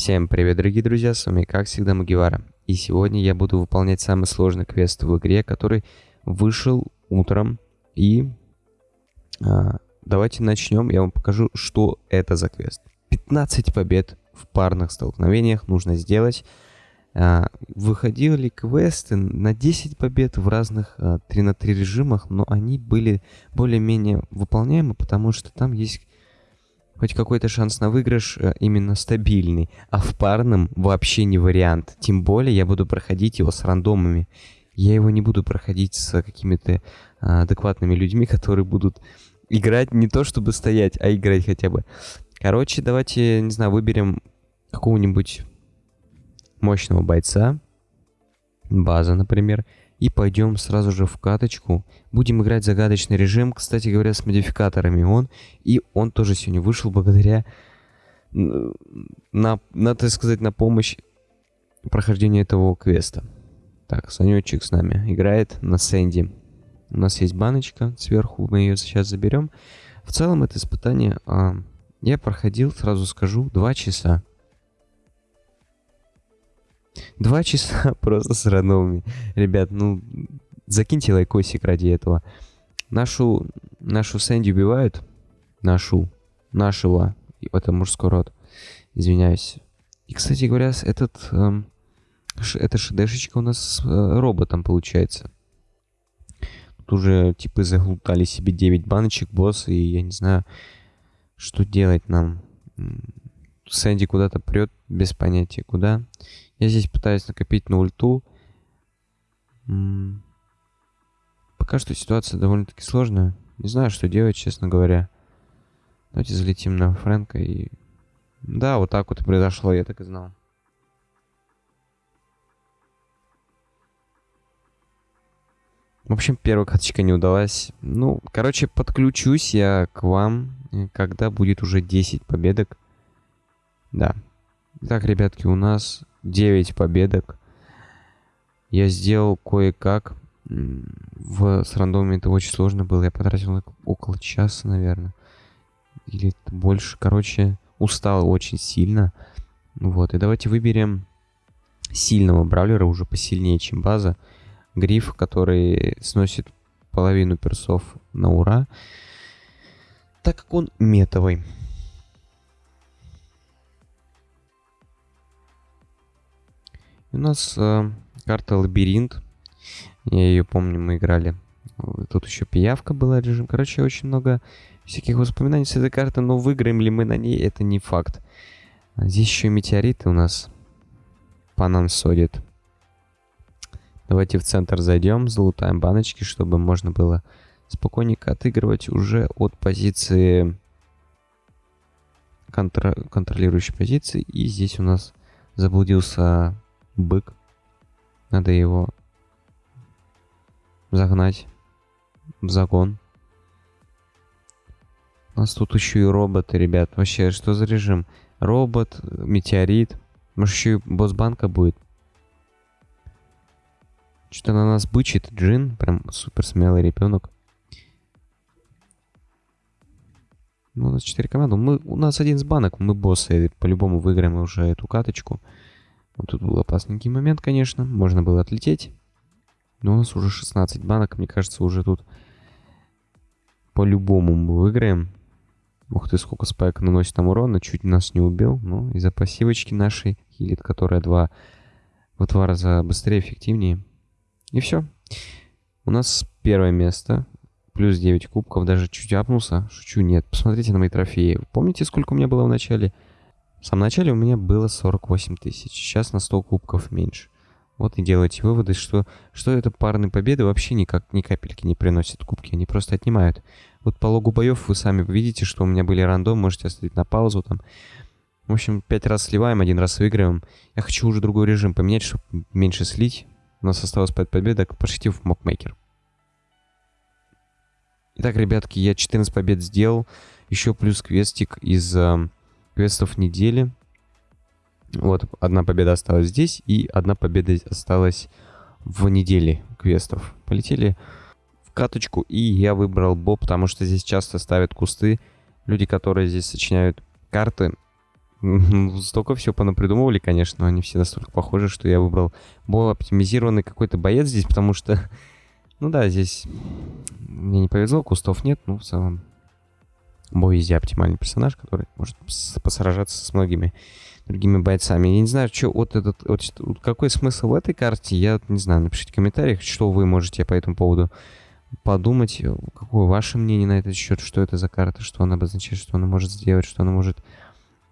Всем привет, дорогие друзья, с вами как всегда Магивара. И сегодня я буду выполнять самый сложный квест в игре, который вышел утром. И а, давайте начнем, я вам покажу, что это за квест. 15 побед в парных столкновениях нужно сделать. А, выходили квесты на 10 побед в разных а, 3 на 3 режимах, но они были более-менее выполняемы, потому что там есть хоть какой-то шанс на выигрыш э, именно стабильный, а в парном вообще не вариант. Тем более я буду проходить его с рандомами. Я его не буду проходить с какими-то а, адекватными людьми, которые будут играть не то чтобы стоять, а играть хотя бы. Короче, давайте, не знаю, выберем какого-нибудь мощного бойца. База, например и пойдем сразу же в каточку. Будем играть загадочный режим, кстати говоря, с модификаторами он. И он тоже сегодня вышел благодаря, на, на, так сказать, на помощь прохождению этого квеста. Так, Санечек с нами играет на Сэнди. У нас есть баночка сверху, мы ее сейчас заберем. В целом это испытание а, я проходил, сразу скажу, 2 часа. Два часа просто с рандомами. Ребят, ну, закиньте лайкосик ради этого. Нашу, нашу Сэнди убивают. Нашу. Нашего. Это мужской род. Извиняюсь. И, кстати говоря, этот... Эм, эта шдешечка у нас с э, роботом получается. Тут уже типы заглутали себе 9 баночек, босс, и я не знаю, что делать нам. Сэнди куда-то прет, без понятия куда. Я здесь пытаюсь накопить на ульту. Пока что ситуация довольно-таки сложная. Не знаю, что делать, честно говоря. Давайте залетим на Фрэнка и... Да, вот так вот и произошло, я так и знал. В общем, первая каточка не удалась. Ну, короче, подключусь я к вам, когда будет уже 10 победок. Да. Так, ребятки, у нас 9 победок. Я сделал кое-как. В, с рандомами это очень сложно было. Я потратил около часа, наверное. Или больше. Короче, устал очень сильно. Вот, и давайте выберем сильного бравлера, уже посильнее, чем база. Гриф, который сносит половину персов на ура. Так как он метовый. У нас э, карта Лабиринт. Я ее помню, мы играли. Тут еще пиявка была режим. Короче, очень много всяких воспоминаний с этой карты, но выиграем ли мы на ней, это не факт. А здесь еще и метеориты у нас по нам содят. Давайте в центр зайдем, залутаем баночки, чтобы можно было спокойненько отыгрывать уже от позиции контр контролирующей позиции. И здесь у нас заблудился бык. Надо его загнать в загон. У нас тут еще и роботы, ребят. Вообще, что за режим? Робот, метеорит. Может, еще и босс банка будет. Что-то на нас бычит Джин. Прям супер смелый ребенок. Ну, у нас 4 команды. Мы, у нас один с банок. Мы боссы. По-любому выиграем уже эту каточку. Вот тут был опасненький момент, конечно. Можно было отлететь. Но у нас уже 16 банок. Мне кажется, уже тут по-любому мы выиграем. Ух ты, сколько спайк наносит нам урона. Чуть нас не убил. Но из-за пассивочки нашей хилит, которая два, в два раза быстрее, эффективнее. И все. У нас первое место. Плюс 9 кубков. Даже чуть апнулся. Шучу, нет. Посмотрите на мои трофеи. Помните, сколько у меня было в начале? В самом начале у меня было 48 тысяч, сейчас на 100 кубков меньше. Вот и делайте выводы, что, что это парные победы вообще никак, ни капельки не приносят кубки, они просто отнимают. Вот по логу боев вы сами видите, что у меня были рандом, можете оставить на паузу там. В общем, пять раз сливаем, один раз выигрываем. Я хочу уже другой режим поменять, чтобы меньше слить. У нас осталось 5 победок, пошлите в мокмейкер. Итак, ребятки, я 14 побед сделал. Еще плюс квестик из... Э, квестов недели. Вот, одна победа осталась здесь, и одна победа осталась в неделе квестов. Полетели в каточку, и я выбрал Бо, потому что здесь часто ставят кусты. Люди, которые здесь сочиняют карты, столько всего понапридумывали, конечно, но они все настолько похожи, что я выбрал более оптимизированный какой-то боец здесь, потому что, ну да, здесь мне не повезло, кустов нет, ну, в целом, везде оптимальный персонаж, который может посражаться с многими другими бойцами. Я не знаю, что вот этот, вот, какой смысл в этой карте, я не знаю, напишите в комментариях, что вы можете по этому поводу подумать, какое ваше мнение на этот счет, что это за карта, что она обозначает, что она может сделать, что она может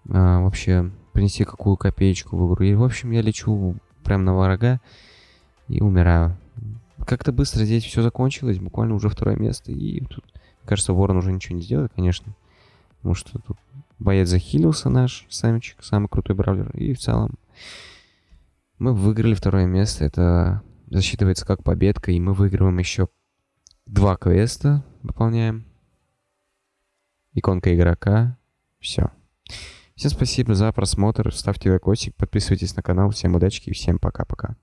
а, вообще принести какую копеечку в игру. И, в общем, я лечу прям на врага и умираю. Как-то быстро здесь все закончилось, буквально уже второе место. И тут, кажется, Ворон уже ничего не сделает, конечно. Потому что тут боец захилился наш, самичек, самый крутой бравлер. И в целом мы выиграли второе место. Это засчитывается как победка. И мы выигрываем еще два квеста. Выполняем. Иконка игрока. Все. Всем спасибо за просмотр, ставьте лайкосик, подписывайтесь на канал, всем удачи и всем пока-пока.